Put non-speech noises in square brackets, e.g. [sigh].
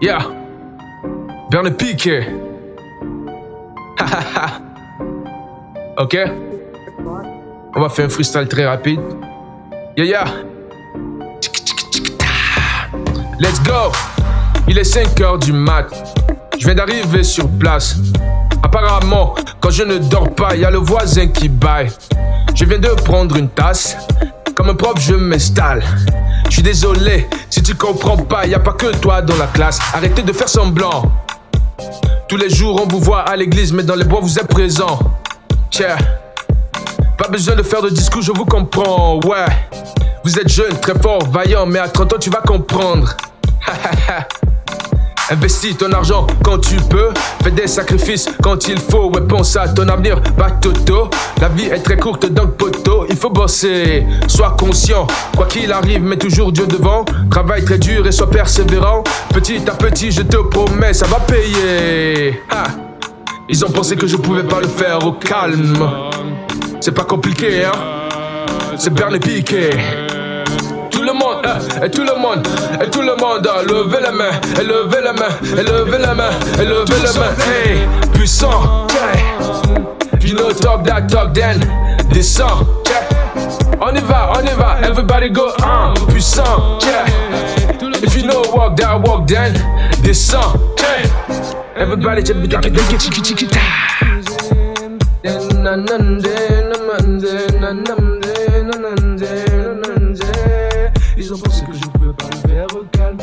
Yeah. Bernie Piquet. [laughs] ok. On va faire un freestyle très rapide. Yeah, yeah. Let's go. Il est 5 heures du mat. Je viens d'arriver sur place. Apparemment, quand je ne dors pas, il y a le voisin qui baille. Je viens de prendre une tasse. Comme un prof, je m'installe. Je suis désolé, si tu comprends pas, y a pas que toi dans la classe. Arrêtez de faire semblant. Tous les jours, on vous voit à l'église, mais dans les bois, vous êtes présent. Tiens, pas besoin de faire de discours, je vous comprends. Ouais, vous êtes jeune, très fort, vaillant, mais à 30 ans, tu vas comprendre. [laughs] Investis ton argent quand tu peux, fais des sacrifices quand il faut, ouais à ton avenir, pas toto. La vie est très courte donc poteau, il faut bosser, sois conscient, quoi qu'il arrive, mets toujours Dieu devant, travaille très dur et sois persévérant, petit à petit je te promets, ça va payer. Ils ont pensé que je pouvais pas le faire au calme, c'est pas compliqué hein, c'est Bernie Piqué et tout le monde, et tout le monde, levez la main, et levez la main, et levez la main, et levez la main, hey, puissant, you know talk that talk then, descend, on y va, on y va, everybody go, un, puissant, if you know walk that walk then, descend, everybody just be talking, get chiki chiki ta. Ils ont que je pouvais pas. Le faire calme,